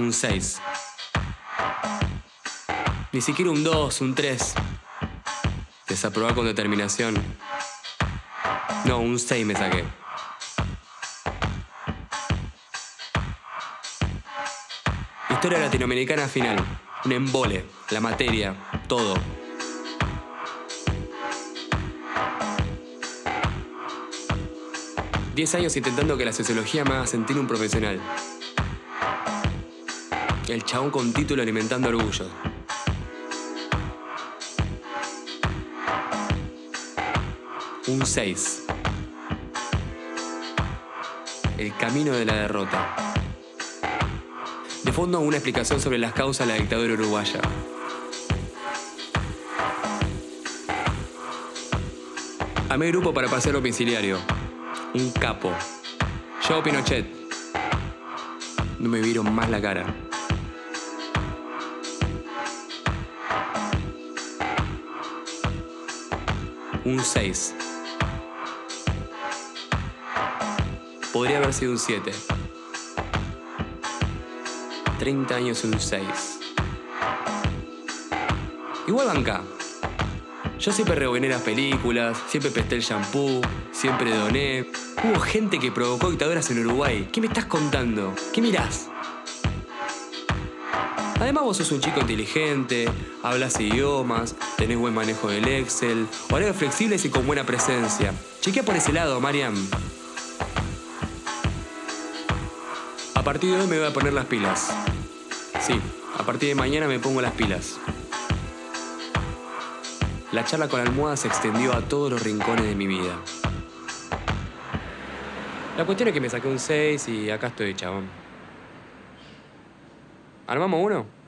Un 6. Ni siquiera un 2, un 3. Desaprobar con determinación. No, un 6 me saqué. Historia latinoamericana final. Un embole. La materia. Todo. Diez años intentando que la sociología me haga sentir un profesional. El chabón con título alimentando orgullo. Un 6. El camino de la derrota. De fondo, una explicación sobre las causas de la dictadura uruguaya. A mi grupo para paseo domiciliario. Un capo. Yo, Pinochet. No me vieron más la cara. Un 6. Podría haber sido un 7. 30 años un 6. Igual banca. Yo siempre reboné las películas, siempre pesté el shampoo, siempre doné. Hubo gente que provocó dictaduras en Uruguay. ¿Qué me estás contando? ¿Qué mirás? Además vos sos un chico inteligente, hablas idiomas, tenés buen manejo del Excel, horarios flexibles y con buena presencia. Chequea por ese lado, Mariam. A partir de hoy me voy a poner las pilas. Sí, a partir de mañana me pongo las pilas. La charla con la almohada se extendió a todos los rincones de mi vida. La cuestión es que me saqué un 6 y acá estoy, chabón. ¿Armamos uno?